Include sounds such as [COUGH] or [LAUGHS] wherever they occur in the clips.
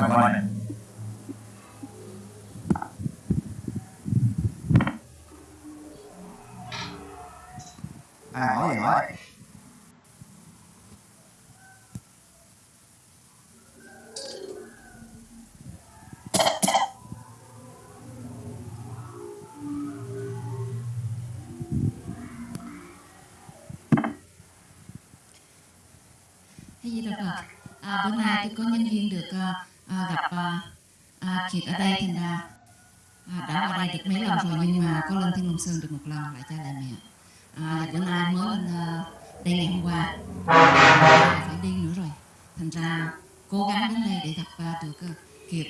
nó coi này ai hỏi gì hỏi Thế gì đâu Phật. À, bữa nay tôi có nhân duyên được à, à, gặp à, à, Kiệt ở đây thành ra à, đã qua đây được mấy lần rồi nhưng mà có lên Thiên Long Sơn được một lần lại cha lại mẹ. À, và bữa nay mới lên à, đây ngày hôm qua à, phải đi nữa rồi. Thành ra cố gắng đến đây để gặp à, được à, Kiệt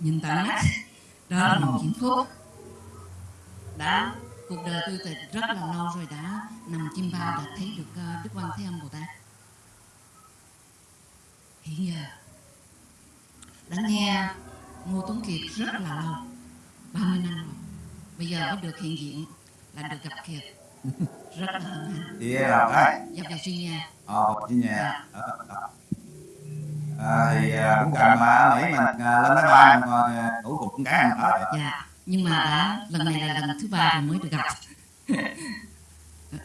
nhìn tận mắt. Đó là một hạnh phúc. Đã cuộc đời tôi từ rất là lâu rồi đã nằm chim bao đã thấy được à, Đức Quan Thế Âm Bồ Tát. hiện giờ đã nghe Ngô Tuấn Kiệt rất là lâu. 30 năm rồi. Bây giờ mới được hiện diện là được gặp Kiệt. Rất là hân hạnh. Chị là ai dọc vào suy nha. Ờ chị nhà Ờ, ờ. à, thì à, cũng cần mà nghĩ mình à, lên máy bay mà à, ngủ cùng con cái mình ở dạ nhưng mà đã lần này là lần thứ ba rồi mới được gặp.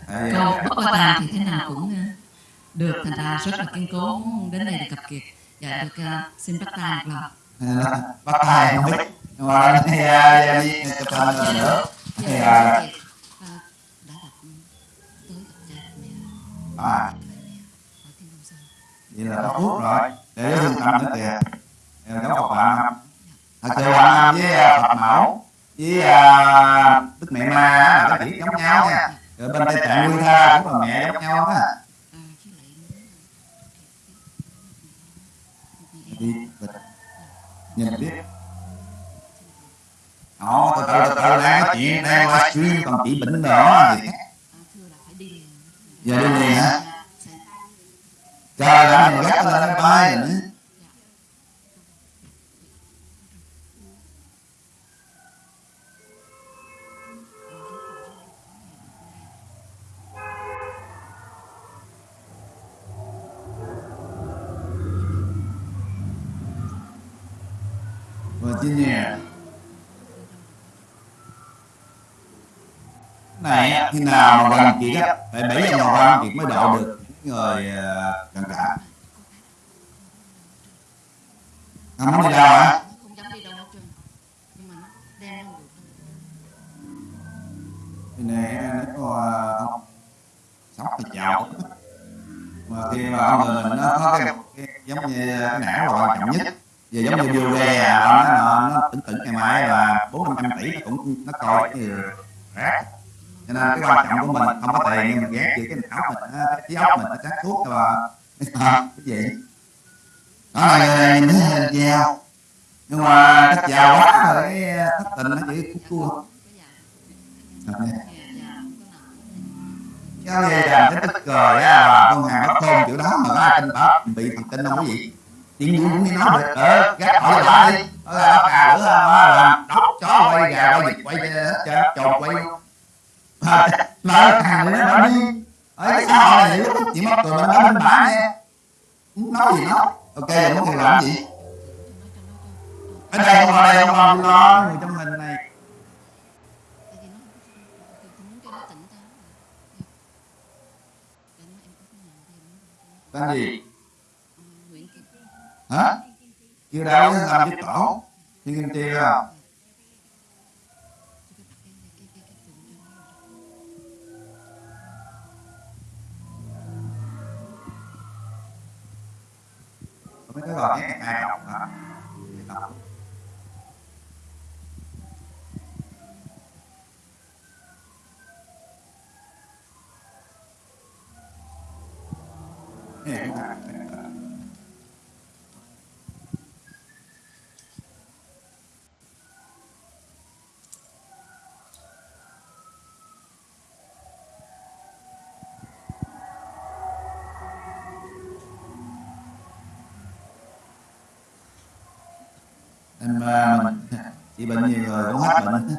Thì, câu bất qua thì thế nào cũng được. Thành ra rất là kiên cố đến đây được gặp Kiệt và được ờ, xin bắt tay một lần bắt tay không biết nhưng mà thì à, đi chụp hình rồi nữa thì Dạ, à, ờ, à vậy là có phúc rồi để trung tâm nữa kìa Rồi có Phật Hoàng Nam thật sự Hoàng Nam với à, Phật Mẫu với à, Đức Mẹ Ma á, là cái chỉ giống nhau nha rồi bên Tây Tạng Nguyên Tha cũng là mẹ giống nhau á À, với lại đi bịch nhìn biết. Ồ, từ từ từ từ đang nói chuyện đang livestream còn chỉ bệnh nữa thì giờ đi liền hả trời đã mình gắt lên bay nữa Virginia này khi nào mà gần chị á phải bảy giờ mà gần chị mới độ được những người ờ, gần cả không muốn đi đâu hả trơn. Nhưng mà nó đem đâu được. Thì này nó có ờ, ông sóc thì chào mà khi mà ông người mình nó có cái, cái giống như cái não là quan trọng nhất giờ giống như vô ghe à, nó, nó, nó tỉnh tỉnh ngày mai là bốn năm trăm tỷ nó cũng nó coi cái rác. Cho nên cái quan trọng của mình không có tiền nhưng mà ghét chỉ cái não mình cái trí óc mình nó sáng suốt là cái gì? Đó là nhìn thấy dao nhưng mà cái dao quá rồi cái thất tình nó chỉ cua cua cái Dạ, gì làm cái tức cười á là con hàng nó thôn kiểu đó mà có ai tin bảo bị thần kinh không có gì chuyện gì cũng đi nói được ờ gác hỏi là đi đó là nó cà lửa nó làm đốc chó quay gà quay vịt quay hết trồn quay. mà nó hàng nó nó đi. ở cái xã hội này lúc chỉ mất cười mình nói bên bả nghe? Nói gì nói ok giờ muốn thì làm gì. Ở đây không ở đây không lo lo người trong hình này. Nó nó nó nó tên gì hả? Chưa đâu làm cái tổ. thiên kim chi không cái cái cái cái tượng cho nó mấy cái gọi cái ai đọc hả đọc Hiểu hả? em à, mình chị bệnh nhiều người cũng hết bệnh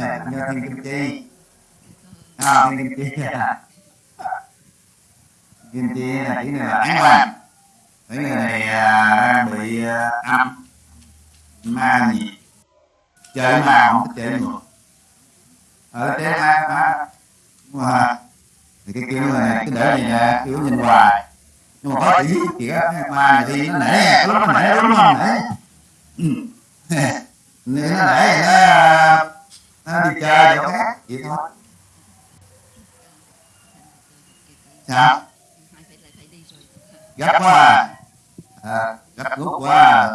nè như thiên kim chi. À, thiên kim chi à. kim chi là chỉ này là án quan cái người này à, bị à, âm. Ma nhiệt chơi ma không thích chơi người ở chơi ma ma mà thì cái kiểu người này cứ để gì nè kiểu nhìn hoài. Nhưng mà có tí kìa ma này thì nó nể lúc nó nể lúc nó nể. Ừ. Nên [LAUGHS] nó nể nó nó đi chơi chỗ khác vậy thôi. Sao? Gấp quá à, à. Gấp rút quá à.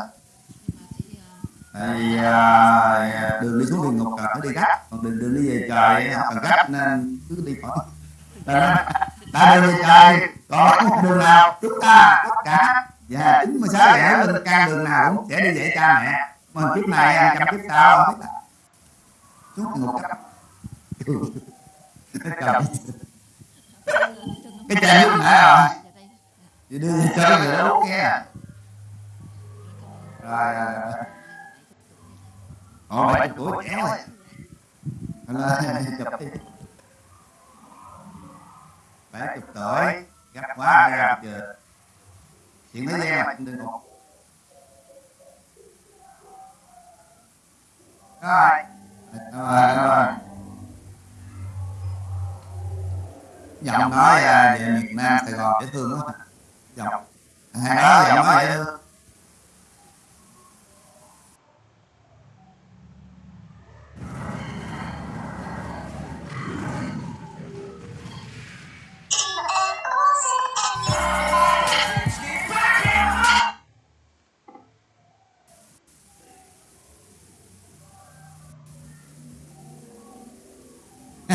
à, vì à, đường đi xuống địa ngục cần phải đi gấp. còn đường đường đi về trời không cần gấp nên cứ đi khỏi. Đã, đã đường về trời còn đường nào chúng ta tất cả. Và chín mươi sáu lẻ lên can đường nào cũng sẽ đi về cha mẹ. Mà kiếp này trăm kiếp sau không biết là địa ngục gấp Trời, cái chai nước nãy rồi chị đưa cho người đó uống nghe rồi rồi rồi Ồ, bảy tuổi chéo rồi. Chụp đi. Bảy chục tuổi, gấp quá ra chưa. Chuyện thế gian mà đừng một. Rồi. Rồi, rồi. Giọng nói à, về miền Nam, Sài Gòn dễ thương quá. Giọng. À, hay nói giọng nói dễ thương.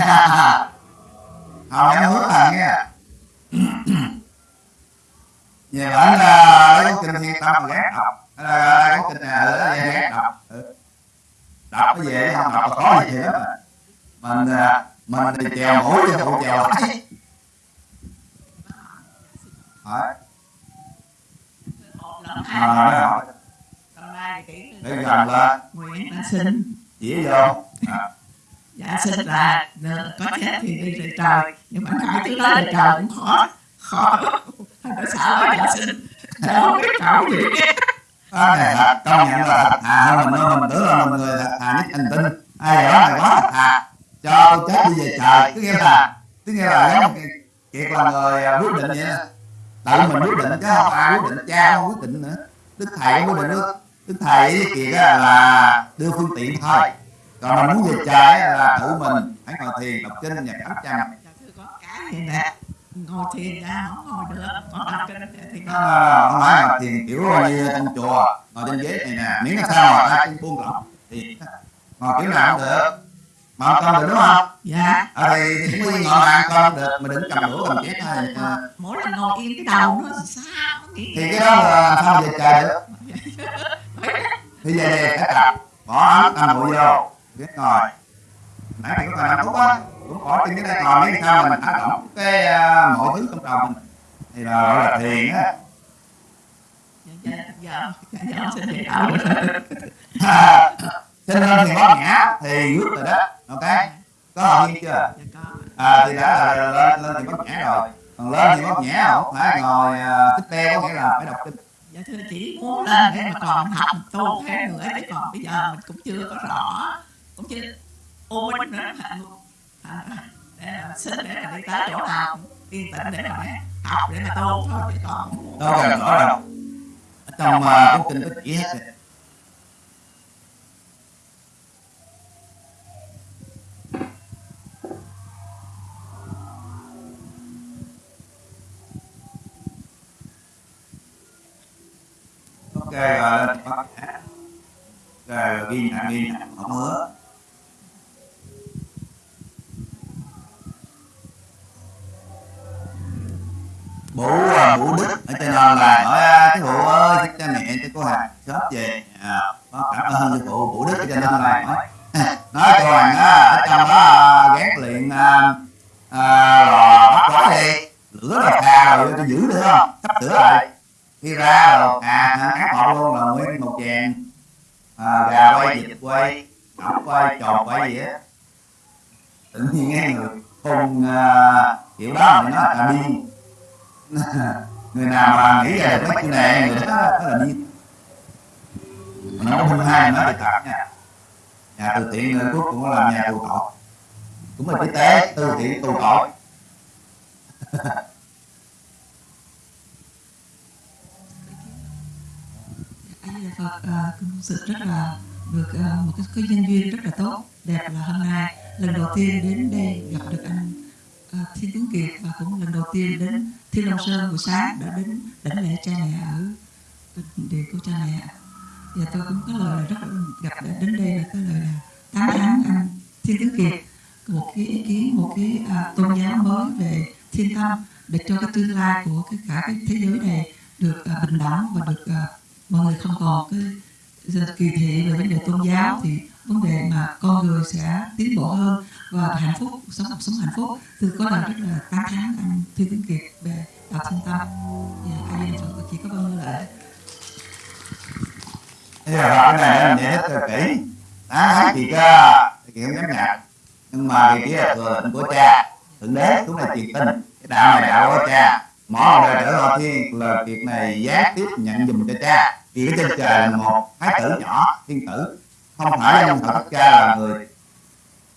[LAUGHS] Hào em hứa [CLEARS THROAT] là nghe Về bản là lấy kinh thiên tâm ghét đọc. Là cái kinh này là ghét đọc? Ừ. đọc cái về không đọc là khó gì hết mà. Mình à, mình thì chèo mũi cho phụ chèo lại. Hỏi à, hỏi để gần lên. Nguyện đã sinh. Chỉ vô. À, dạ sinh là nợ, có chết thì đi về trời nhưng mà cõi thứ đó về trời cũng khó. khó. Thành ra sợ quá dạ sinh sợ không biết cõi gì? cái này là công nhận là thật thà hơn mình mình tưởng là mình người thật thà nhất hành tinh. Ai đó này quá thật thà. Cho chết đi về trời. Tức nghĩa là tức nghĩa là giống kiệt là người à, quyết định vậy đó. tự mình quyết định chứ không ai quyết định. Cha không quyết định nữa. Đức thầy quyết định nữa. Đức thầy với kiệt là đưa phương tiện thôi còn mình muốn về trời là tự mình. Phải ngồi thiền đọc kinh nhạc ấm chăm. Thưa có cái này nè ngồi thiền ra không ngồi được. Còn đọc kinh thì ngồi không phải là thiền kiểu như trong chùa ngồi trên ghế này nè. Miễn là sao mà ta không buông lỏng thì ngồi kiểu nào cũng được. Mà ăn cơm được đúng không? Dạ. Ở đây thì cũng ngồi mà cơm được mà đừng cầm đũa cầm chén thôi. Ờ, mỗi lần ngồi yên cái đầu nó nghĩ thì cái đó là sao về trời được? [LAUGHS] Thì về đây phải tập. Bỏ ấm cầm bụi vô biết ngồi nãy mày có cần nằm phút á cũng bỏ trên cái đây ngồi miếng sao mình thả lỏng cái à, mọi thứ trong đầu mình. Thì là gọi là thiền á. dạ dạ xin đạo sinh lên thì bóp nhã thì rút rồi đó. Ok có hợp nhiên chưa? Dạ có. À thì đã là lên lên thì bóp nhã rồi. Còn lên thì bóp nhã không phải ngồi à, tích đeo có nghĩa là phải đọc kinh. Dạ thưa chỉ muốn lên để mà còn học tu thêm nữa chứ còn bây giờ mình cũng chưa có rõ cũng chưa ô minh nữa thành thành để xin để mà đi tới chỗ nào yên tĩnh để mà học để mà tu thôi chứ còn đâu cần rõ đâu ở trong à, cuốn kinh có chỉ hết ok rồi lên bắt nhã rồi ghi nhận ghi nhận không hứa phụ à, đức ở trên non là hỏi cái phụ ơi cha mẹ cho cô hàng sớm về. À, cảm ơn cái phụ bố đức cho nên non là nói [LAUGHS] nói cô hàng á ở trong đó à, ghét liền à, à, lò bắt lói đi. Lửa là xa rồi tôi giữ được không? Sắp sửa lại. Khi ra rồi à ác họ luôn là nguyên một chèn à, gà quay vịt quay ốc quay tròn quay gì á. Tự nhiên nghe người không uh, à, kiểu đó thì nó là điên. [LAUGHS] người nào mà nghĩ về mấy chuyện này người đó đó là điên mà nó không hai nó bị tạp nha. Nhà từ thiện người cuối cùng nó làm nhà tù tội. Cũng là y tế từ thiện tù tội. Phật à, sự rất là được à, một cái, cái nhân duyên rất là tốt đẹp là hôm nay. Lần đầu tiên đến đây gặp được anh. Ờ, thiên tướng kiệt và cũng lần đầu tiên đến thiên long sơn buổi sáng đã đến đảnh lễ cha mẹ ở ờ, địa của cha mẹ. Và tôi cũng có lời là rất gặp đến đây là có lời là tán thán anh thiên tướng kiệt. Một cái ý kiến một cái à, tôn giáo mới về thiên tâm để cho cái tương lai của cái cả cái thế giới này được à, bình đẳng và được à, mọi người không còn cái kỳ thị về vấn đề tôn giáo thì vấn đề mà con người sẽ tiến bộ hơn và hạnh phúc sống cuộc sống hạnh phúc. Từ có lời rất là tán thán anh Thư Tuấn Kiệt về đạo thiên tâm. Và ai em Phật chỉ có bao nhiêu lợi Thế là cái này mình giải thích cho kỹ. Tán thán chị Thì kiện giám nhạc. Nhưng mà cái kia là thừa lệnh của cha Thượng đế cũng là truyền tin Cái đạo này đạo của cha. Mỗi đời trở lo thiên là việc này giá tiếp nhận dùm cho cha. Vì cái trên trời là một thái tử nhỏ thiên tử Không phải trong Phật cha là người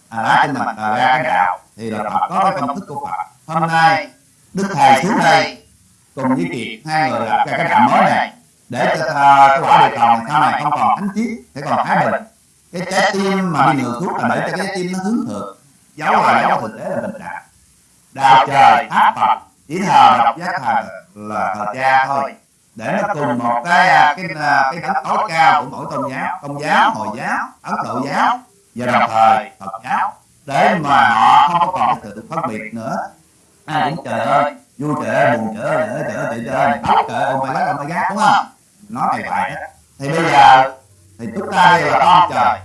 à, lá trên mặt à, ra cái đạo Thì là Phật có cái công thức của Phật. Hôm nay Đức Thầy xuống đây cùng với Kiệt hai người lập ra cái đạo mới này để cho uh, cái quả địa cầu sau này không còn thánh chiến sẽ còn thái bình. Cái trái tim mà đi ngược thuốc là để cho cái trái tim nó hướng thượng. Dấu là dấu thực tế là bình đẳng đạo trời pháp phật chỉ thờ độc giác thờ là thờ cha thôi để nó cùng một cái à, cái à, cái đấng tối cao của mỗi tôn giáo, công giáo, hồi giáo, ấn độ giáo, và đồng thời phật giáo, để mà họ không có còn cái sự phân biệt nữa. À, Ai cũng trời ơi vui trời ơi, buồn trời ơi trời ơi trời ơi khóc trời ơi mày my ông oh mày gác đúng không? Nói này vậy thì bây giờ, thì chúng ta đây là con trời.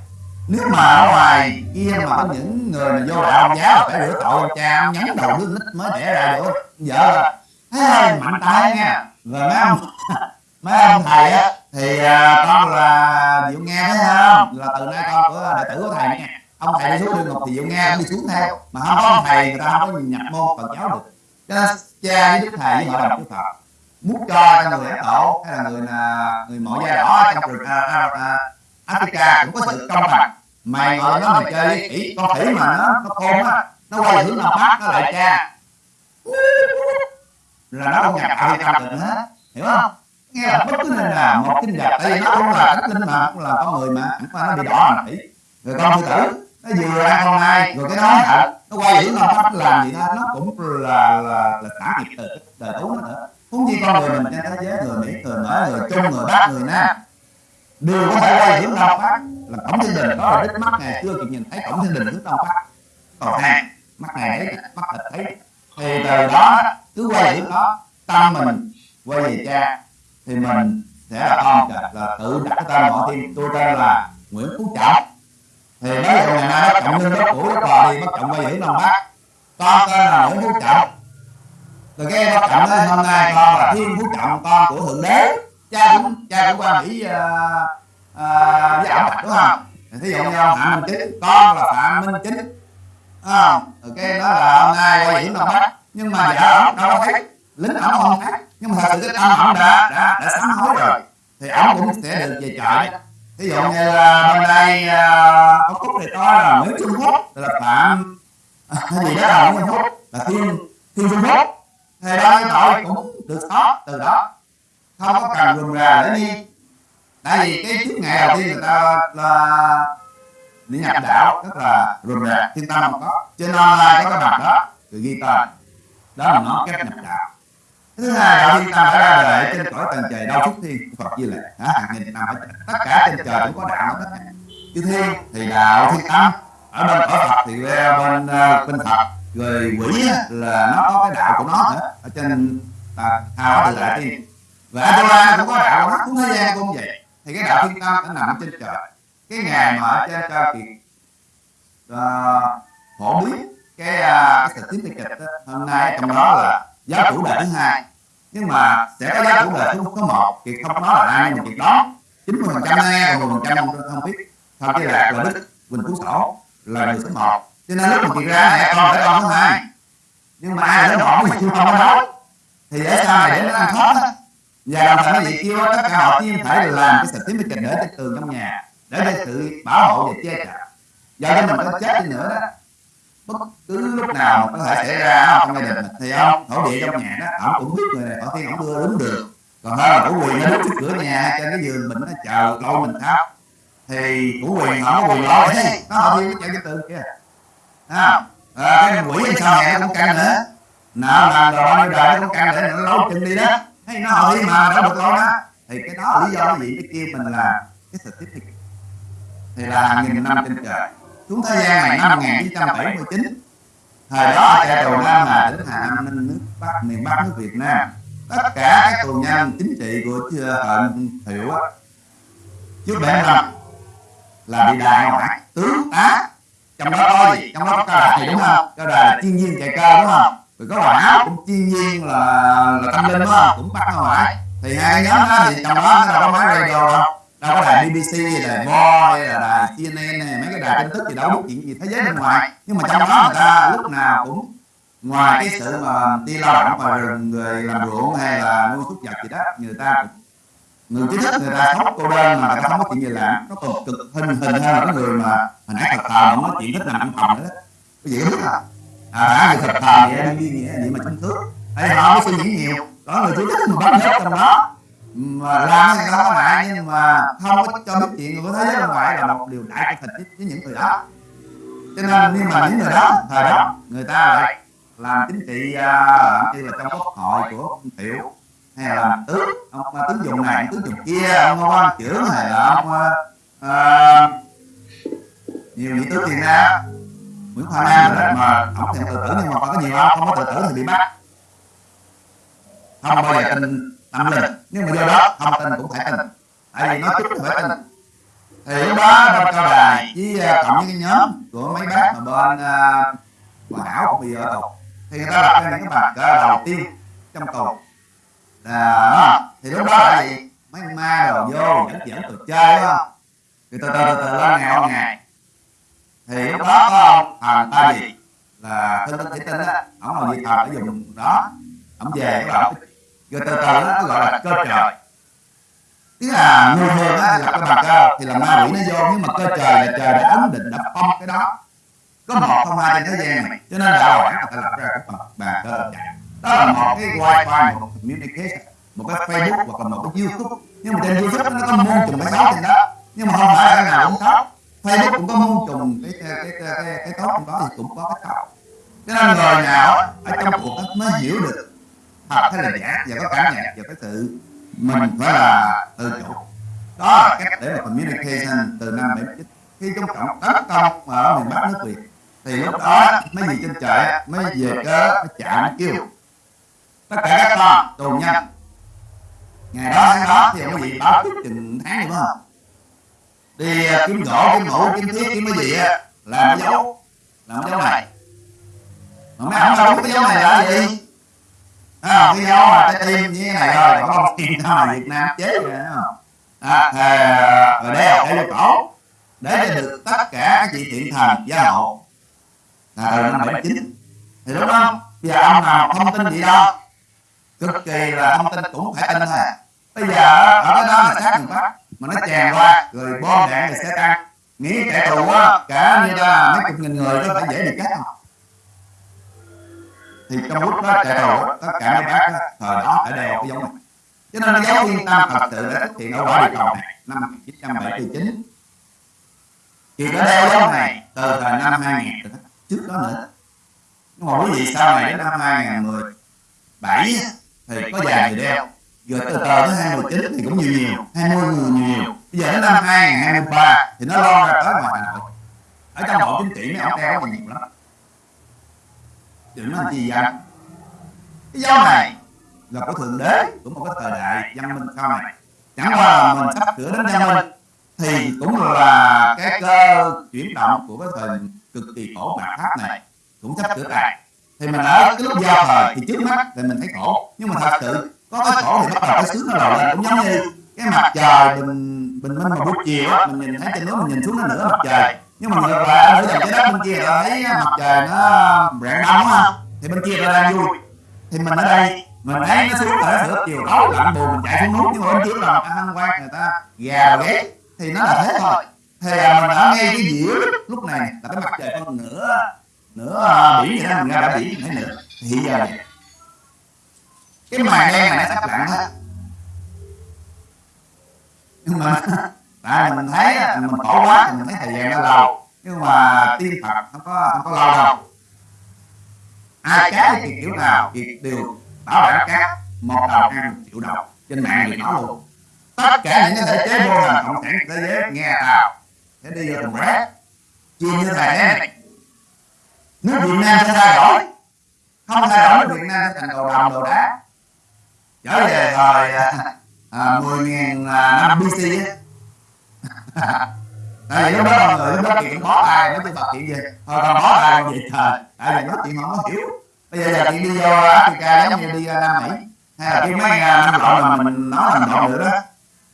Nếu mà ở ngoài kia mà có những người mà vô đạo ông giáo là phải rửa tội ông cha ông nhắn đầu đứa nít mới đẻ ra được, vợ thấy mạnh tay nha. rồi mấy ông mấy ông [LAUGHS] thầy á thì à, con là diệu nghe thấy không? là từ nay con của đệ tử của thầy nha. Ông thầy đi xuống địa ngục thì diệu nghe cũng đi xuống theo mà không có ông thầy người ta không có nhập môn phật giáo được. Cho nên cha với đức thầy với hội đồng chư phật muốn cho cho người ấn độ hay là người là người mọi da đỏ trong rừng à, à, à, Africa cũng có sự công bằng. Mày ngồi nó mày chơi với khỉ con khỉ mà nó nó khôn á nó quay hướng nam bắc nó lại cha là nó không nhập tâm được hết hiểu không? Nghe là bất cứ nên là một kinh vật tại vì nó cũng là thánh linh mà cũng là con người mà qua nó bị đỏ là rồi con sư tử nó vừa ăn con nai rồi cái nói thật nó quay nam bắc nó làm gì đó nó cũng là là là xả nghiệp từ đời tú nó nữa huống chi con người mình trên thế giới người mỹ người mỡ người trung người bắc người nam đều có thể quay hướng đông bắc là cổng thiên đình có đích mắt ngày chưa kịp nhìn thấy cổng thiên đình hướng đông bắc còn hai mắt này thấy mắt thịt thấy. Thì từ đó cứ quay điểm đó tâm mình quay về cha thì mình sẽ là con là, là tự đặt cái tên họ thiên tôi tên là nguyễn phú trọng. Thì nói về ngày nay bắt trọng ninh bắt cũ đất bò đi bắt trọng quay hướng đông bác con tên là nguyễn phú trọng. Rồi cái em bắt trọng nói hôm nay con là thiên phú trọng con của thượng đế. Cha cũng cha cũng qua mỹ uh, uh, với ổng đúng không? Thí dụ như ông phạm minh chính con là phạm minh chính. Ờ, à, rồi cái đó là hôm nay quay điểm đông bắc nhưng mà vợ ổng đâu có thấy lính ổng không thấy nhưng mà thật sự cái tâm ổng đã đã đã sám hối rồi. Thì ổng cũng sẽ được về trời ví dụ như à, bên đây ông có cúc thì có là nguyễn trung quốc là phạm hay à, gì đó là nguyễn trung quốc, là thiên thiên trung quốc. Thì đôi tội cũng được thoát từ đó. Không có cần rườm rà để đi tại vì cái trước ngày đầu tiên người ta là đi nhập đạo, rất là rườm rà thiên tâm không có. Trên nên có cái mặt đó, được ghi tên đó là nó cách nhập đạo thứ hai đạo thiên tâm đã ra đời trên cõi tầng trời đau xuất thiên của phật như lệ hả? Hàng nghìn năm ở tất cả trên trời cũng có đạo cả chư thiên thì đạo thiên tâm ở bên cõi phật thì bên bên phật. Rồi quỷ là nó có cái đạo của nó nữa. Ở trên ta thao tự tại tiên. Và Atula cũng có đạo mắt cũng thế gian cũng vậy. Thì cái đạo thiên tâm nó nằm trên trời. Cái ngày mà ở trên cao kiệt uh, phổ biến cái uh, cái certificate kịch hôm nay trong đó là giáo chủ đề thứ hai. Nhưng mà sẽ có giáo chủ đề thứ có một thì không nói là ai nhưng mà việc đó chín mươi phần trăm nghe còn một phần trăm không biết. Thôi cái là là đức quỳnh phú sổ là người số một. Cho nên lúc mà chị ra này con phải con thứ hai. Nhưng mà ai là nó thì chưa không nói thì để sao này để nó ăn thoát á và đồng thời nó kêu tất cả họ tiên phải làm cái certificate để trên tường trong nhà để để sự bảo hộ và che chở. Do đó mình có chết đi nữa đó bất cứ lúc nào có thể xảy ra trong gia đình mình thì ông thổ địa trong nhà đó ông cũng biết người này họ khi ông đưa đúng được. Còn hơn là chủ quyền nó đứng trước cửa nhà trên cái giường mình nó chờ lâu mình tháo thì chủ quyền họ quyền lo ờ, đấy nó họ đi nó chạy cái tường kia à, à, cái quỷ sau này nó cũng căng nữa. Nào là đồ bao đời nó cũng căng để nó lối chân đi đó. Hay nó hỏi mà đâu được lâu đó. Thì cái đó là lý do cái gì? Cái kia mình là cái certificate. Thì là hàng nghìn năm trên trời xuống thế gian này năm 1979 thời đó ở trại đầu Nam là tỉnh Hà Nam nước Bắc miền Bắc nước Việt Nam. Tất cả các tù nhân chính trị của hận thiệu trước bảy năm là bị đại ngoại tướng tá trong đó có gì? Trong đó có đài đúng không? Cao đài là chuyên viên chạy cơ đúng không? Rồi có bà áo cũng chuyên viên là là tâm linh đúng không? Cũng bắt ra ngoài thì hai nhóm đó thì trong đó nó đâu có máy radio đâu đâu có đài BBC đài Mo hay là đài CNN này mấy cái đài tin tức gì đâu biết chuyện gì thế giới bên ngoài. nhưng mà trong đó người ta lúc nào cũng ngoài cái sự mà đi lao động rừng người làm ruộng hay là nuôi súc vật gì đó người ta cũng người trí thức người ta sống cô đơn mà người ta không có chuyện gì làm nó còn cực hình hình hơn là cái người mà hồi nãy thật thờ mà nói chuyện thích làm ăn phòng đó. Cái gì biết à? À đã người thật thờ vậy em như vậy mà chính thức hay họ mới suy nghĩ nhiều. Có người trí thức mà bắt hết trong đó mà làm thì không có ngại nhưng mà không có cho biết chuyện của thế giới bên ngoài là một điều đại của thịt với những người đó. Cho nên nhưng mà những người đó thời đó người ta lại làm chính trị uh, như là trong quốc hội của ông thiệu hay là làm tướng ông uh, tướng dùng này tướng dùng kia ông quan trưởng hay là ông uh, nhiều những tướng tiền ra nguyễn khoa nam đó mà không thèm tự tử nhưng mà có nhiều không không có tự tử thì bị bắt. Không bao giờ tin tâm linh nhưng mà do đó không tin cũng phải tin. Tại vì nói chút phải tin. Thì lúc đó bên cao đài với cộng với cái nhóm của mấy bác mà bên uh, bà hảo cũng bị ở tù thì người ta đặt ra những cái cờ đầu tiên trong tù là thì lúc đó gì mấy ma đồ vô dẫn dẫn tụi chơi đó thì từ từ từ lên ngày hôm ngày. Thì lúc đó có thằng ta gì? Là thân tinh chỉ tinh á. Ổng là gì thờ ở vùng đó. Ổng về cái bảo rồi từ từ nó gọi là cơ trời. Tức là người thường á là cái bàn cơ thì là ma quỷ nó vô nhưng mà cơ trời là trời đã ấn định đã phong cái đó có một không hai trên thế gian này. Cho nên đạo quản người ta lập ra cái phần bàn cơ chạy đó là một cái wifi một communication một cái facebook hoặc là một cái youtube. Nhưng mà trên youtube nó có muôn trùng cái xấu trên đó nhưng mà không phải là nào cũng tốt. Facebook cũng có muôn trùng cái cái cái cái, cái tốt trong đó thì cũng có cái tốt. Cho nên người nào ở trong cuộc mới hiểu được thật hay là giả. và có cảm nhận và cái sự mình phải là tự chủ đó là cách để mà communication từ năm 79 khi Trung Cộng tấn công ở miền Bắc nước Việt thì lúc đó mấy gì trên trời mới về cớ chạy mới kêu. tất cả các con tù nhân ngày đó tháng đó thì ông gì báo trước chừng tháng rồi không? Đi à, kiếm gỗ kiếm mũ kiếm thước kiếm cái gì á. làm cái dấu. làm cái dấu này. mà mấy ông đâu biết cái dấu này là gì à, cái dấu mà trái tim như thế này thôi còn không tiền sao Việt Nam chế rồi à, à, rồi đeo đeo vô cổ để được tất cả các chị thiện thần gia hộ là từ năm 79 thì đúng không bây giờ ông nào thông tin gì đâu. Cực kỳ là thông tin cũng phải tin thôi. Bây giờ ở cái đó là sát người bắc mà nó chèn qua rồi bom đạn rồi sẽ tăng. Nghĩ kẻ thù á cả như là mấy chục nghìn người nó phải dễ bị chết không? Thì trong lúc đó chạy thù tất cả mấy bác thời đó phải đeo cái dấu này. Cho nên giáo viên tam thật sự đã xuất hiện ở quả địa cầu này, năm 1979 thì đã đeo dấu này, từ thời năm 2000 trước đó nữa. Nhưng mà quý vị, sau này đến năm 2017 thì có vài người đeo. Rồi từ từ tới 2019 thì cũng nhiều nhiều 20 người nhiều nhiều. Bây giờ đến năm 2023 thì nó lo ra tới ngoài Hà Nội ở trong bộ chính trị, mấy ông đeo còn nhiều lắm đừng nói chi vậy cái dấu này là của thượng đế của một cái thời đại văn minh sau này. Chẳng qua là mình sắp sửa đến văn minh thì cũng là cái cơ chuyển động của cái thời cực kỳ khổ bạc pháp này. Cũng sắp sửa lại. Thì mình ở cái lúc giao thời thì trước mắt thì mình thấy khổ. Nhưng mà thật sự có cái khổ thì bắt đầu cái sướng nó lòi lên. Cũng giống như cái mặt trời bình bình minh mà buổi chiều mình nhìn thấy trên núi mình nhìn xuống nó nửa mặt trời nhưng mà ngược lại ở dòng trái đất bên kia là thấy mặt trời nó rạng đông đúng không? Thì bên kia là đang vui. Thì mình ở đây mình thấy nó xuống nó sửa chiều tối lạnh buồn mình chạy xuống núi. Nhưng mà bên kia là người ta hăng quan người ta gà ghé thì nó là thế thôi. Thì mình ở ngay cái giữa lúc này là cái mặt trời phân nửa nửa à, biển vậy đó. Mình ra đã biển nãy nữa thì hiện giờ này, cái màn đen này nó sắp lặn hết. Nhưng mà tại mình thấy mình khổ quá thì mình thấy thời gian nó lâu. nhưng mà tiên phật không có không có lâu đâu ai cá thì kiểu nào? thì đều bảo đảm cá một đầu ăn triệu đồng trên mạng thì nói luôn. Tất cả những cái thể chế vô hình cộng sản thế giới nghe tao sẽ đi vô thùng rác chia như này thế này. Nước Việt Nam sẽ thay đổi. không thay đổi nước Việt Nam sẽ thành đồ đồng đồ đá. trở về thời à, à, 10.000 à, năm BC tại vì lúc đó mọi người lúc đó chuyện bó tay nói chung Phật chuyện gì thôi còn bó tay còn gì thời tại vì nói chuyện không có hiểu. Bây giờ giờ chuyện đi vô Africa giống như đi ra Nam Mỹ. Hay là cái mấy năm lộn mà mình nói làm lộn nữa đó.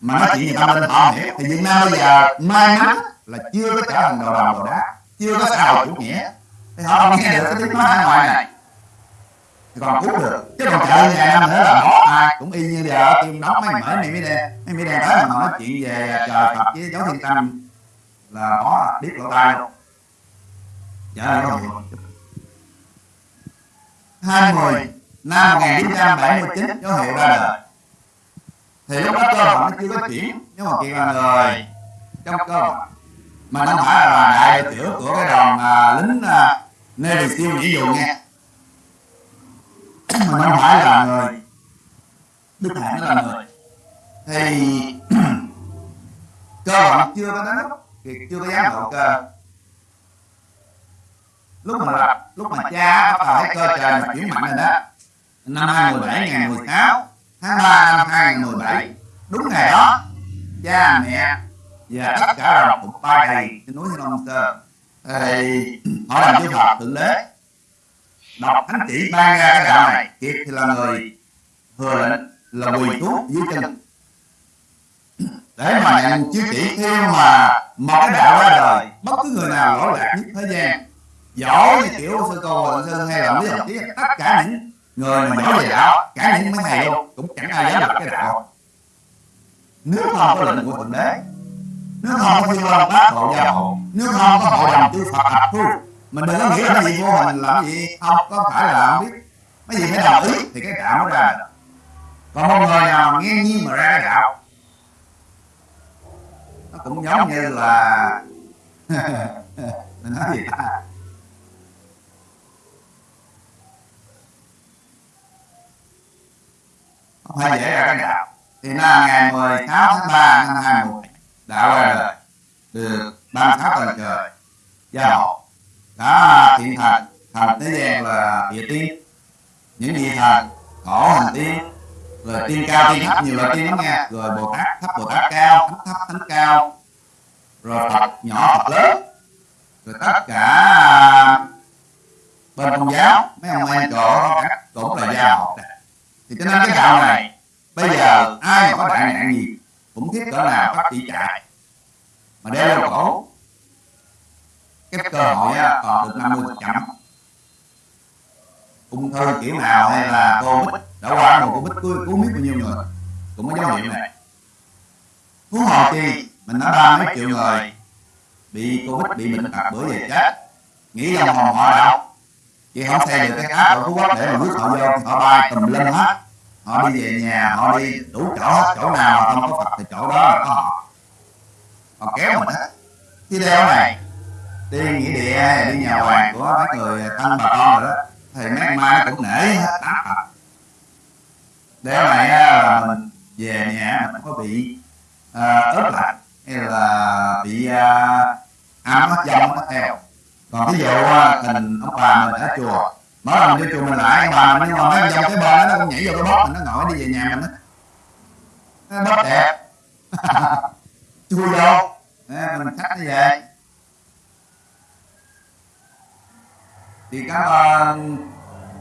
Mà nói chuyện gì tâm linh họ hiểu. Thì Việt Nam bây giờ may mắn là chưa có trở thành đồ đồng đồ đá chưa có xã hội chủ nghĩa. Thì họ không nghe được cái tiếng nói ngoài này thì còn cứu được. Chứ còn chờ vài năm nữa là bỏ ai cũng y như giờ tiêm đóng mấy mở này mới đen mấy mới đen tới mà nói chuyện về trời Phật với dấu thiên tâm là bỏ biết lỗ tai luôn. Dạ là hiểu hai mười năm 1979 dấu hiệu ra đời. Thì lúc đó cơ hội nó chưa có chuyển nhưng mà kiện là người. Trong cơ hội. Mà nó phải là đại tiểu của cái đoàn à, lính à, Navy SEAL nghĩa vụ nghe mà nó phải là người đức hạnh nó là người thì cơ hội chưa có đến lúc thì chưa có dám độ cơ. Lúc mà lập lúc mà cha bắt đầu thấy cơ trời mà chuyển mạnh rồi đó. Năm 2017 ngày 16 tháng 3 năm 2017 đúng ngày đó cha mẹ và tất cả là một ba đầy trên núi Thiên Long Sơn. Thì họ làm chư Phật thượng đế đọc thánh chỉ ban ra cái đạo này. Kiệt thì là người thừa lệnh là quỳ thuốc dưới chân. Để mà nhận chiếu chỉ khi mà một cái đạo ra đời, bất cứ người nào lỗi lạc nhất thế gian. Giỏi như kiểu sư cô Hoàng Sơn hay là Lý Học Chí tất cả những người mà giỏi về đạo, cả những mấy thầy luôn, cũng chẳng ai dám lập cái đạo. Nếu không có lệnh của thượng đế, nếu không có thiên long bát hộ gia hộ nếu không có hội đồng chư Phật hợp thu mình đừng có nghĩ là cái gì vô hình làm gì? Không, có phải là không biết. Mấy gì phải đồng ý thì cái đạo nó ra được. Còn một người nào nghe nhiên mà ra cái đạo, nó cũng giống như là [LAUGHS] mình nói gì ta? Không phải dễ ra cái đạo. Thì là ngày 16 tháng 3 năm 2017 đạo ra đời. Được 36 tuần trời. Gia hộ cả thiện thành. Thành tế gian là địa tiên. Những địa thần cổ hành tiên. Rồi tiên cao, tiên thấp, nhiều loại tiên lắm nghe rồi bồ tát thấp, bồ tát cao. Thánh thấp, thánh cao. Rồi phật nhỏ, phật lớn. Rồi tất cả bên công giáo, mấy ông em chỗ cũng là gia hộ thì cho nên cái đạo này, bây giờ ai mà có đại nạn gì, cũng thiết cỡ nào bắt chỉ chạy mà đeo lên cổ cái cơ hội còn được 50 phần trăm ung thư kiểu nào hay là covid đã qua rồi covid cứu, cứu biết bao nhiêu người. Cũng có dấu hiệu này. Phú hồ chi mình nói ba mấy triệu người. Bị covid bị bệnh tật bữa giờ chết. Nghĩ dòng hồn họ đâu? Chị không xe được cái app ở phú quốc để mà rước họ vô họ bay tùm lum hết. Họ đi về nhà họ đi đủ chỗ hết. Chỗ nào mà không có phật thì chỗ đó là có họ. Họ kéo mình hết. Cái đeo này đi nghĩa địa đi nhà hoàng của mấy người thân bà con rồi đó. Thì mấy mai nó cũng nể hết tám phật. Để lại là à, mình về nhà mình không có bị à, uh, ớt lạnh hay là bị uh, ám mất dông mất theo còn ví dụ tình ông bà mình ở chùa mỗi lần vô chùa mình lại ông bà mình nhưng mà mấy dòng cái bờ nó cũng nhảy vô cái bóp mình nó ngồi đi về nhà mình á nó bóp đẹp. [LAUGHS] Chui vô. Mình khách nó về thì cảm ơn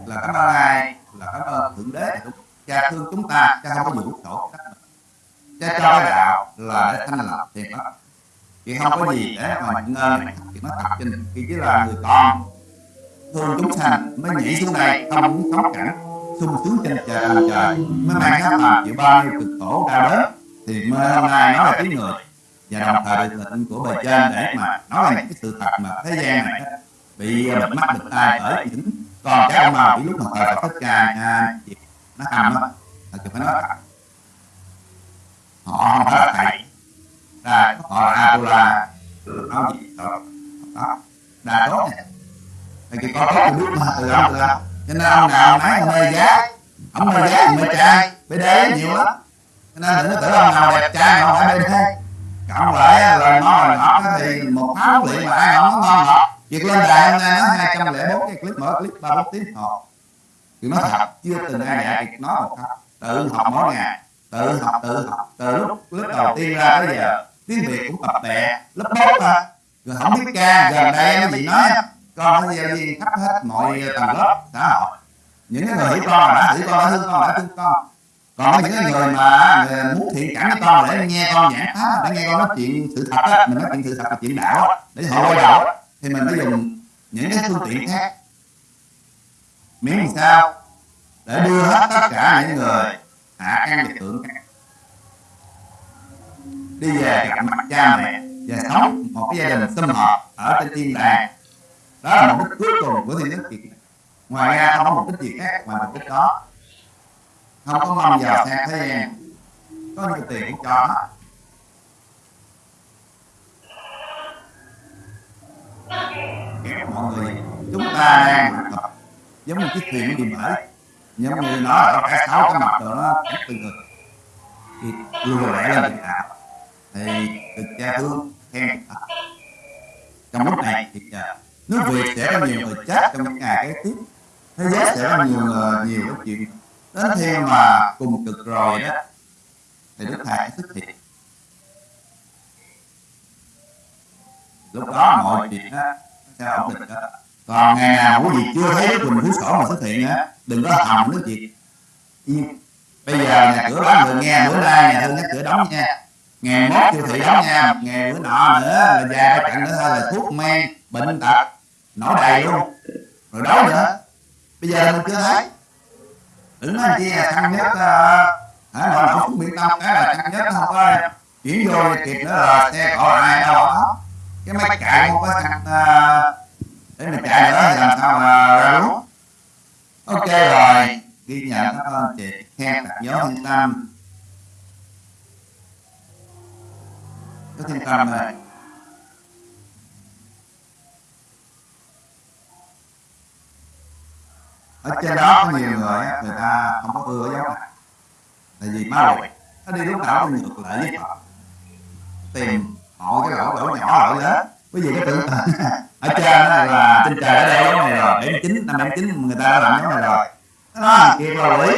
là cảm ơn ai? Là cảm ơn thượng đế. Đúng cha thương chúng ta cha không có vũ khổ cha cho cái đạo là để thanh lập thiệt đó thì không có gì để mà những ơn này nó thật trên khi chỉ là người con thương chúng sanh mới nhảy xuống đây không muốn sống cảnh. Sung sướng trên trời trời mới mang các làm chịu bao nhiêu cực khổ đau đớn. Thì mới hôm nay nó là tiếng người. Và đồng thời là tình của bề trên để mà nói là cái sự thật mà thế gian này. đó, bị bịt mắt bịt tai bởi những con cháu ông mà bị lúc mà thời Phật thích ca à, nó hầm á là phải nói thật. Họ không phải là thầy. Ra họ là Apollo. Nói gì? Đó đó. Đa tốt này thì cái có tốt thì biết mà từ ông từ ông cho nên ông nào nói ông mê giá. Ông mê giá thì mê trai. Bê đế nhiều lắm. Cho nên đừng có tưởng ông nào đẹp trai mà không phải bê đế. Cộng lại là ngon là ngọt thì một tháng luyện mà ai không ngon ngọt việc lên đài hôm nay nó lẻ bốn cái clip mở clip ba bốn tiếng học thì nói thật chưa từng ai dạy việc nói một câu. tự học mỗi ngày tự học tự học từ lúc lớp đầu tiên ra tới giờ tiếng việt cũng tập tè lớp bốn mà rồi không biết ca gần đây nó gì nói con nó giáo viên khắp hết mọi tầng lớp xã hội. Những cái người hiểu con đã hiểu con đã thương con đã thương con còn những cái người mà người muốn thiện cảm với con để nghe con giảng pháp để nghe con nói chuyện sự thật á mình nói chuyện sự thật là chuyện đạo để họ quay á thì mình phải dùng những cái phương tiện khác. Miễn làm sao để đưa hết tất cả những người hạ căn và thượng căn đi về gặp mặt cha mẹ và sống một cái gia đình sum họp ở trên thiên đàng. Đó là mục đích cuối cùng của thiên đức kiệt. Ngoài ra không có mục đích gì khác ngoài mục đích đó. Không có mong vào sang thế gian. Có những tiền cũng cho hết. Mọi người, chúng ta đang học tập giống như chiếc thuyền đi mở giống như nó ở cả sáu cái mặt rồi nó cũng từng người thì lùa lẽ lên được đạo thì được cha thương khen thật trong lúc này thì à, nước việt sẽ có nhiều người chết trong những ngày kế tiếp. Thế giới sẽ có nhiều người, nhiều cái chuyện đến khi mà cùng cực rồi đó. Thì đức thầy xuất hiện lúc đó mọi chuyện á sẽ ổn định đó. Còn ngày nào quý vị chưa thấy quỳnh phú sổ mà xuất hiện á, đừng có hòng nói chuyện. Yên bây giờ nhà cửa đóng người nghe, bữa nay nhà thương nhắc cửa đóng nha. Ngày mốt siêu thị đóng nha, ngày bữa nọ nữa là già ba trận nữa thôi là thuốc men, bệnh tật, nổ đầy luôn. Rồi đó nữa. Bây giờ mình chưa thấy. Đừng nói chi là thăng nhất ờ, hả nội nổ xuống biển đông cái là thăng nhất không có chuyển vô kịp nữa là xe cỏ ai đâu đó cái máy chạy không có thằng ờ, để mình chạy nữa làm sao mà ra lúa ok rồi, ghi nhận các anh chị khen tạc gió thiên tâm. Có thiên tâm này ở trên đó có nhiều người người ta không có ưa giáo này. Tại vì ma quỷ nó đi lúc nào cũng ngược lại với họ tìm mọi cái lỗ lỗ nhỏ lỗ lớn. Quý vị có tưởng [LAUGHS] ở trên đó là trên trời ở đây giống này rồi bảy chín năm bảy chín người ta đã làm giống này rồi. Nó kia là quỷ.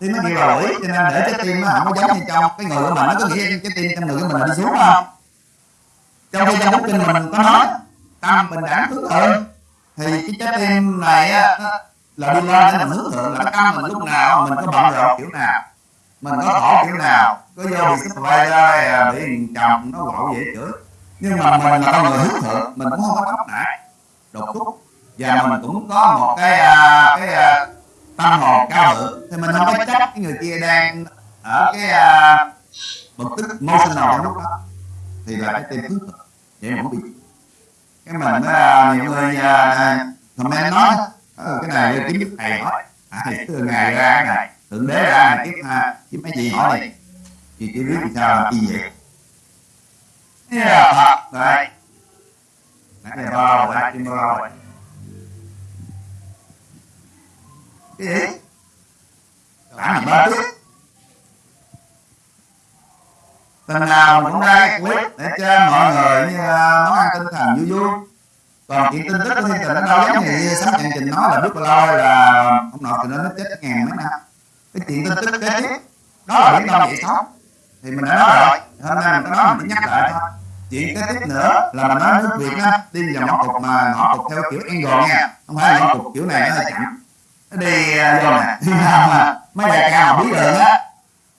Tim nó kia là quỷ cho nên để trái tim nó không có giống như trong cái người của mình. Nó có nghĩa cái tim trong người của mình là đi xuống không? Trong khi trong kinh mình có nói tâm bình đẳng hướng thượng. Thì cái trái tim này á là đi lên để mình hướng thượng là tâm mình lúc nào mình có bận rộn kiểu nào mình có thổ kiểu nào, có vô bị cái vai ra bị à, chồng nó quậu dễ chửi. Nhưng mà mình là con người hướng thượng, mình cũng không có tóc nại đột thúc và mình cũng có một cái à, cái à, tâm hồn cao thượng. Thì mình không có trách cái người kia đang ở cái bực tức emotional trong lúc đó. Thì là cái tim hướng thượng vậy mà không bị. Cái mình là nhiều người comment nói ờ, cái này kiếm giúp thầy hỏi thầy từ ngày ra ngày thượng đế ra ngày kiếp ha kiếp mấy gì hỏi này thì chỉ biết sao làm gì? Vậy Yeah, Phật Đấy. Nãy giờ bao lâu rồi, chim bao lâu rồi. Cái gì? Đã mình ba trước Tuần nào cũng ra clip để cho mọi người như món ăn tinh thần vui vui. Còn chuyện tin tức của thiên tình nó đâu giống như sấm chân trình nói là biết bao lâu là ông nội từ nó chết ngàn mấy năm cái chuyện tin tức kế tiếp đó là biển đông vậy sống thì mình đã nói rồi hôm nay mình nói mình nhắc lại thôi. Chuyện kế tiếp nữa là mình nói nước việt á đi vào ngõ cục mà ngõ cục theo kiểu angle nha. Không phải là ngõ cục kiểu này nó hơi chậm. Nó đi à, vô nè đi nào mà mấy đại ca mà biết đường á.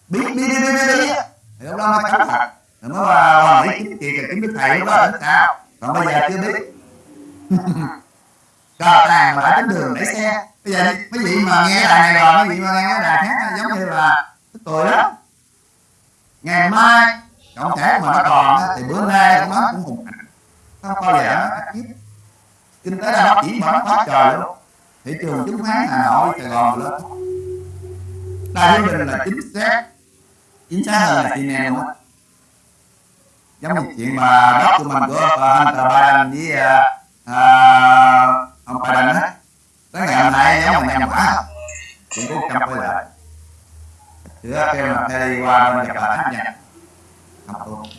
biết biết biết biết biết thì lúc đó mới cấm thật. Rồi mới qua qua mỹ kiếm chuyện kiếm đức thầy lúc đó là sao còn bây giờ chưa biết. [LAUGHS] Cờ tàng mà đã tính đường để xe bây giờ mấy vị mà nghe đài này rồi mấy vị mà nghe đài khác giống như là tức cười đó. Ngày mai cộng thể mà nó còn thì bữa nay cũng nó cũng hùng hạnh không bao giờ nó tắt kinh tế đang phát triển mà nó quá trời luôn. Thị trường chứng khoán hà nội sài gòn lớn. Đài thiên bình là chính xác. Chính xác hơn là cnn luôn á. Giống như chuyện mà đất của uh, Hunter Biden với uh, uh, ông Biden á tới ngày hôm nay giống như nhầm quả cũng trăm quay lại. Giữa kêu là thay qua bên gặp bà hát nhạc. Học luôn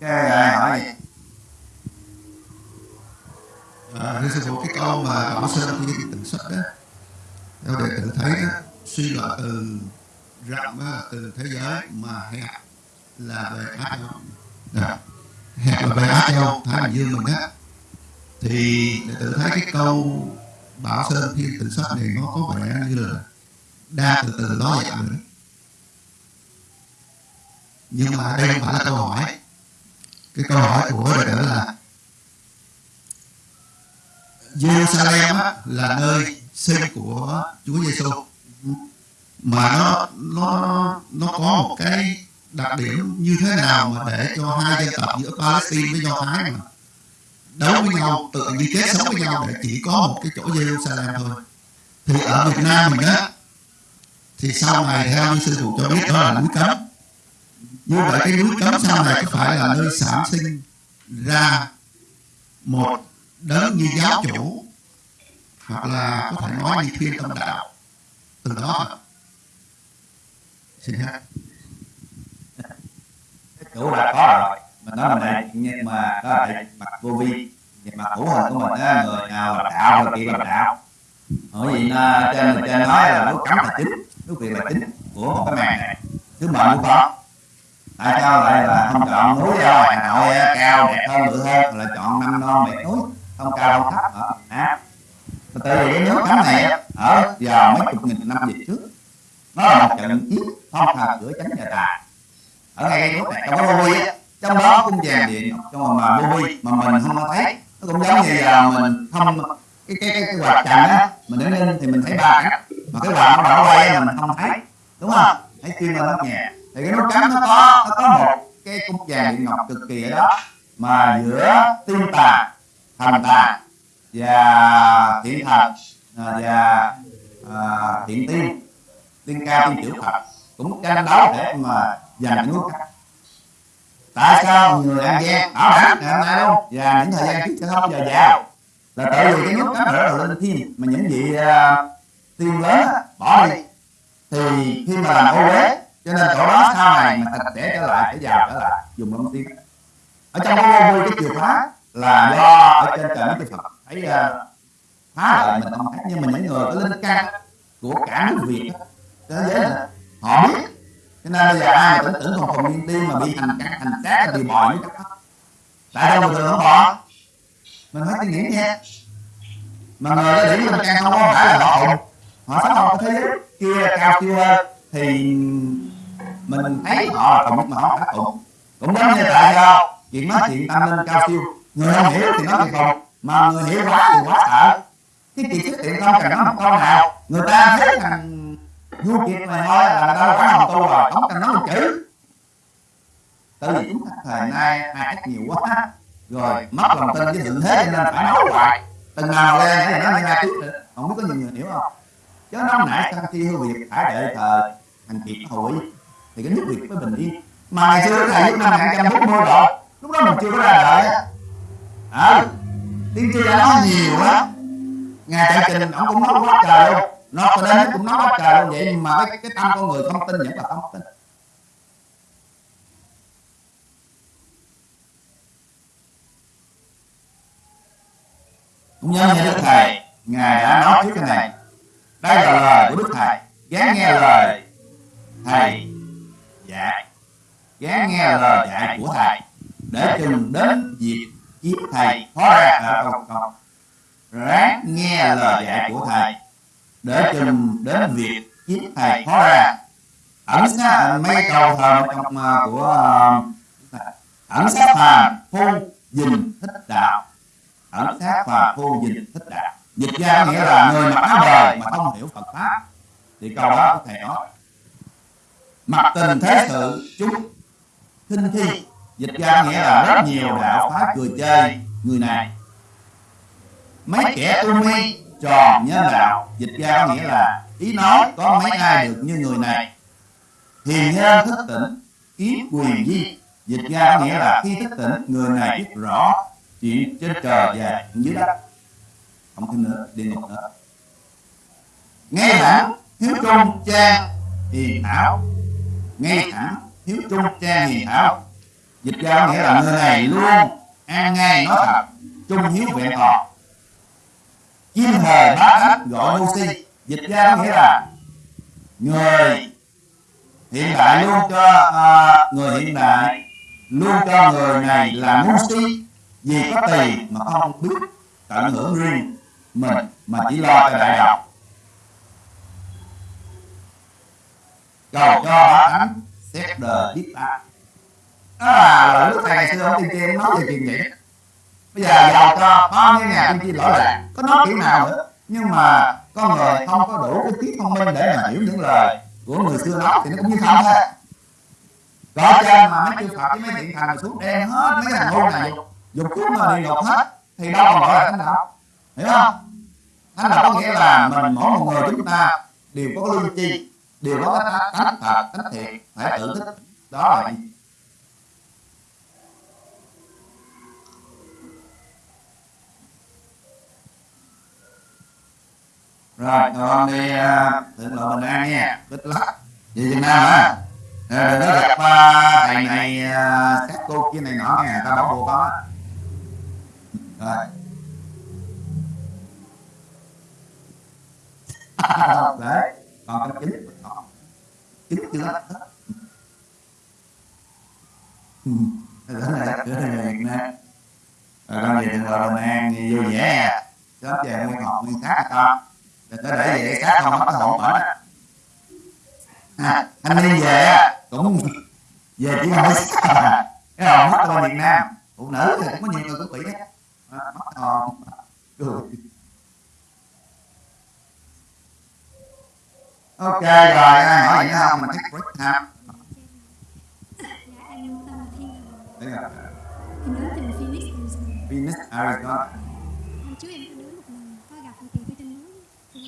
cái này hỏi À, thưa sư phụ cái câu mà bảo sơn khi tịnh xuất đó theo đệ tử thấy đó suy luận từ rộng từ thế giới mà hẹp là về ác hẹp là ác nhau thái bình dương mình á thì đệ tử thấy cái câu bảo sơn thiên tịnh xuất này nó có vẻ như là đa từ từ đó rồi đó nhưng mà đây không phải là câu hỏi. Cái câu hỏi của đệ tử là Jerusalem là nơi sinh của Chúa Giêsu mà nó nó nó có một cái đặc điểm như thế nào mà để cho hai dân tộc giữa Palestine với Do Thái mà? Đấu với nhau, tự như kết sống với nhau để chỉ có một cái chỗ Jerusalem thôi. Thì ở Việt Nam mình á, thì sau này theo như sư phụ cho biết đó là núi cấm. Như vậy cái núi cấm sau này có phải là nơi sản sinh ra một đấng như giáo chủ, hoặc là có thể nói như thiên tâm đạo? Từ đó. Xin hết cái chủ có rồi. Mình nói mình đại nhưng mà đó là đại mặt vô vi. Về mặt hữu hình của mình á người nào là đạo người kia là đạo. Bởi vì nó trên mình trên nói là lúc cấm là chính lúc việc là chính của một cái màn này. Thứ mệnh cũng có tại sao lại là không chọn núi ở hà nội e cao đẹp hơn bự hơn là chọn năm non bảy núi không cao không thấp ở nam tại vì cái nước cấm này á, ở vào mấy chục nghìn năm về trước nó là một trận chiến phong thờ cửa chánh nhà tài ở ngay nước này trong cái vô á. Trong đó cung vàng điện trong mà vô vi mà mình không thấy. Nó cũng giống như là mình không cái cái cái, cái quạt trần á. Mình đứng lên thì mình thấy ba cánh. Mà cái quạt nó đảo quay mình không thấy. Đúng không? Thấy chuyên lên nóc nhà? Thì cái nút cấm nó có nó có một cái cung vàng điện ngọc cực kỳ ở đó. Mà giữa tiên tà thần tà và thiện thần à, và à, thiện tiên tiên cao tiên tiểu phật cũng tranh đấu để mà giành cái nút cấm tại sao người an giang bảo đảm ngày hôm nay luôn và những thời gian trước sẽ không bao giờ vào là tại vì cái nút cấm đó là linh thiên mà những vị uh, tiên lớn bỏ đi. Thì khi mà làm ô uế cho nên chỗ đó sau này mà sạch sẽ trở lại để vào trở lại. Dùng long tiên ở trong cái vô cái chìa khóa là do ở trên trời chư Phật thấy uh, phá lại mình không thấy nhưng mà những người có linh căn của cả nước Việt thế giới này họ biết cho nên bây giờ ai mà tưởng tưởng còn phòng nguyên tiên mà bị hành các hành là bị bò như chắc tại đâu mà thường không bỏ mình phải suy nghĩ nha. Mà người đó điểm mình càng không có phải là họ họ sống trong cái thế giới kia cao siêu hơn, thì mình thấy họ là cộng mà họ phải cùng cũng giống như tại sao chuyện nói chuyện tâm linh cao siêu. Người không hiểu thì nói chuyện cùng mà người hiểu quá thì quá sợ. Cái chuyện xuất hiện không cần nói một câu nào. Người ta thấy rằng vua kiệt này thôi là ta quá hồng tu rồi không cần nói một chữ tại vì chúng ta thời nay ai ác nhiều quá. rồi mất lòng tin với thượng thế cho nên phải nói hoài. từng nào lên để nói nghe tiếp được. không biết có nhiều người hiểu không? Chứ nó nãy sang khi hư việt phải đợi thời thành kiệt hội. Thì cái nước việt mới bình yên. Mà ngày xưa thầy lúc năm 1940 độ lúc đó mình chưa có ra đời á. Ờ tiên tri đã nói nhiều lắm ngài chạy trình ông cũng nói quá trời luôn nó cho đến nó cũng nói quá trời luôn vậy mà cái, cái tâm con người không tin vẫn là không tin. Cũng nhớ nghe đức thầy ngài đã nói trước cái này. Đây là lời của đức thầy. Gán nghe lời thầy dạy. Gán nghe lời dạy của thầy để chừng đến việc giết thầy khó ra ở công cộng ráng nghe lời dạy của thầy để chừng đến việc kiếm thầy khó ra ẩn sát mấy câu thơ trong uh, của uh, ẩn sát phàm phu dình thích đạo. Ẩn sát phàm phu dình thích đạo. Dịch ra nghĩa là người mặc áo đời mà không hiểu phật pháp. Thì câu đó có thể nói mặc tình thế sự chúng khinh thi dịch ra nghĩa là rất nhiều đạo phái cười chơi người này. Mấy kẻ tu mi tròn nhân đạo. dịch ra có nghĩa là ý nói có mấy ai được như người này. hiền nhân thức tỉnh kiếm quyền di. dịch ra có nghĩa là khi thức tỉnh người này biết rõ chuyện trên trời và dưới đất. không thêm nữa địa ngục nữa. nghe thẳng hiếu trung trang hiền thảo. nghe thẳng hiếu trung trang hiền thảo. dịch ra có nghĩa là người này luôn an ngay nói thật. trung hiếu vẹn toàn chim thời bá khách gọi ngu si dịch ra có nghĩa là người hiện đại luôn cho uh, người hiện đại luôn cho người này là ngu si. Vì có tiền mà không biết tận hưởng riêng mình mà chỉ lo cho đại học cầu cho bá tánh xét đời biết ta đó là lời đức thầy xưa ông tiên tri nói về chuyện vậy bây giờ giàu cho bao nhiêu nhà đi tri lỗi lạc. Có nói kiểu nào? Nữa nhưng mà con người không có đủ cái trí thông minh để mà hiểu những lời của người xưa nói thì nó cũng như không thôi. Có trên mà mấy chư Phật với mấy thiện thành xuống đen hết mấy thằng ngu này, dục chúng mà đi ngục hết, thì đâu còn gọi là thánh đạo. Hiểu không? Thánh đạo có nghĩa là mình mỗi một người chúng ta đều có lương chi đều có tánh thật tánh thiện, phải tự thích đó là rồi con đi thượng lộ bình an nha. Bích lắc về việt nam á. Đừng có gặp uh, thầy này các cô kia này nọ nghe ta bảo con á. Rồi. [LAUGHS] Đấy còn cái chính chính chưa hết. Cái này cái này Việt Nam. Rồi con về thượng lộ bình an vui vẻ. Sớm về nguyên học nguyên sát con đừng có để vậy sát không mất cái hồn mở đó. À, anh đi về á. cũng về chỉ không có cái hồn mất ở Việt Nam. Phụ nữ thì cũng có nhiều người cũng bị hết mất hồn cười ok rồi ai hỏi gì nữa không? mình take break time Dạ, em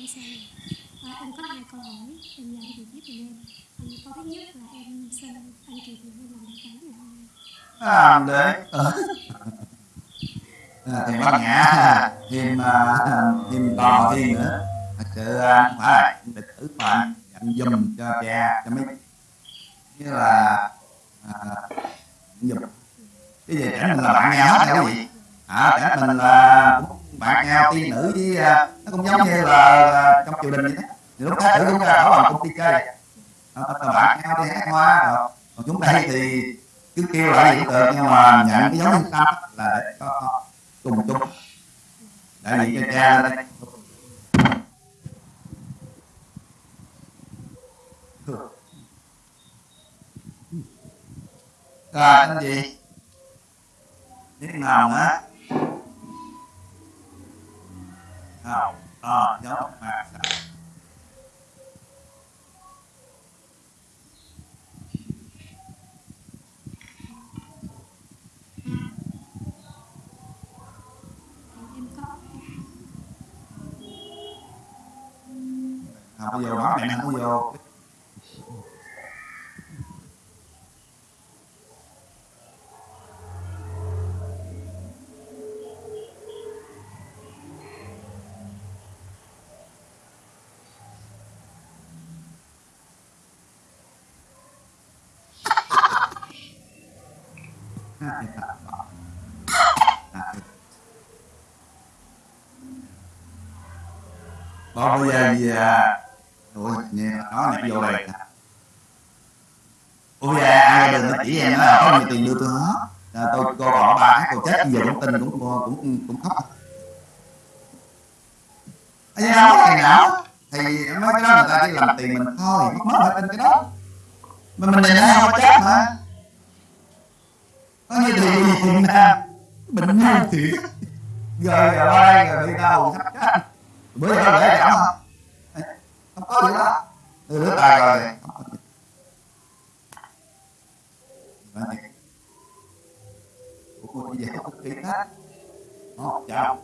em sao này. À, em có hai câu hỏi em nhờ chị giúp em. À, câu thứ nhất là em xin anh chị cùng em làm hôm nay. à, để ừ. à, thì bác nhã thêm à, thêm to thêm nữa. Thật sự không phải. địch tử mà dặn dùm cho cha cho mấy. Như là à, dùm. Cái gì trẻ mình là bạn nhau hết hay cái gì à trẻ mình là cũng bạn nhau tiên nữ với à, nó cũng giống như là, là trong triều đình vậy đó thì lúc tử chúng ta ở làm công ty chơi à, là bạn nhau đi hát hoa rồi còn chúng đây thì cứ kêu lại hiện tượng nhưng mà nhận cái dấu nhân tâm là để có, cùng chung đại diện cho cha lên đây rồi anh gì biết nào nữa không ờ dấu mà Thì em giờ vô đó mẹ vô. Bây giờ nghe nói này vô đây ủa bây giờ ai đường nó chỉ em nó có nhiều tiền đưa tôi hết. À, tôi cô còn bà cô chết giờ cũng tin cũng cũng cũng, cũng khóc. Ây da, không có ngày nào. Thì mấy cái đó người ta chỉ làm tiền mình thôi mất mất tin cái đó. Mà mình này nó không chết mà có như thì gì thì nè bệnh ngu thiệt. Rồi rồi đây rồi đi đâu sắp chết. Bữa giờ dễ giảm không Thôi đó từ nước tài rồi của Ủa, cô đi về có kỹ hết Ồ, chào.